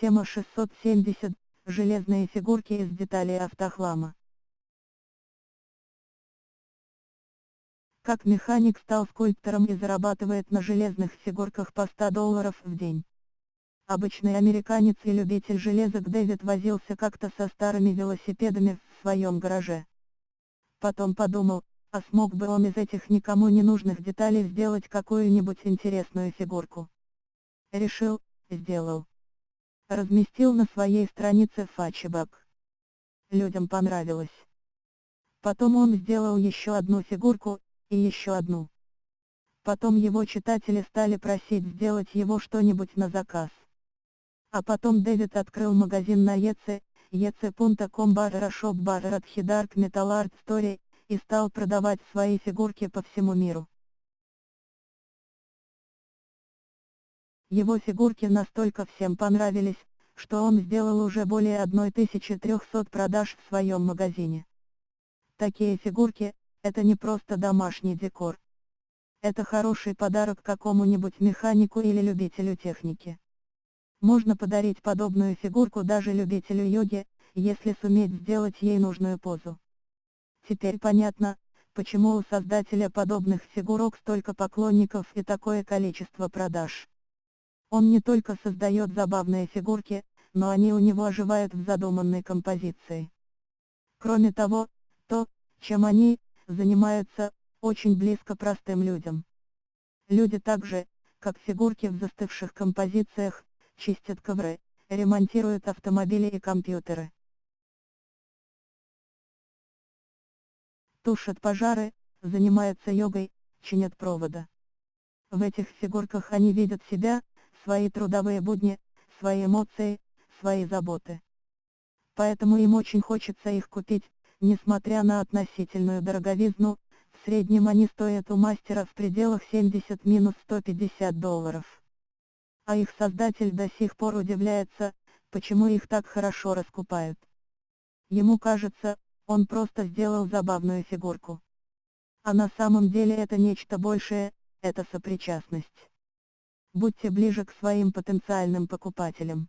Тема 670. Железные фигурки из деталей автохлама. Как механик стал скульптором и зарабатывает на железных фигурках по 100 долларов в день. Обычный американец и любитель железок Дэвид возился как-то со старыми велосипедами в своем гараже. Потом подумал, а смог бы он из этих никому не нужных деталей сделать какую-нибудь интересную фигурку. Решил, сделал разместил на своей странице фачебак. Людям понравилось. Потом он сделал еще одну фигурку, и еще одну. Потом его читатели стали просить сделать его что-нибудь на заказ. А потом Дэвид открыл магазин на ЕЦ, ec.com barra shop barra Dark Metal Art Story, и стал продавать свои фигурки по всему миру. Его фигурки настолько всем понравились, что он сделал уже более 1300 продаж в своем магазине. Такие фигурки, это не просто домашний декор. Это хороший подарок какому-нибудь механику или любителю техники. Можно подарить подобную фигурку даже любителю йоги, если суметь сделать ей нужную позу. Теперь понятно, почему у создателя подобных фигурок столько поклонников и такое количество продаж. Он не только создает забавные фигурки, но они у него оживают в задуманной композиции. Кроме того, то, чем они занимаются, очень близко простым людям. Люди также, как фигурки в застывших композициях, чистят ковры, ремонтируют автомобили и компьютеры. Тушат пожары, занимаются йогой, чинят провода. В этих фигурках они видят себя, свои трудовые будни, свои эмоции, свои заботы. Поэтому им очень хочется их купить, несмотря на относительную дороговизну, в среднем они стоят у мастера в пределах 70-150 долларов. А их создатель до сих пор удивляется, почему их так хорошо раскупают. Ему кажется, он просто сделал забавную фигурку. А на самом деле это нечто большее, это сопричастность. Будьте ближе к своим потенциальным покупателям.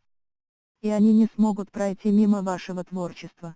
И они не смогут пройти мимо вашего творчества.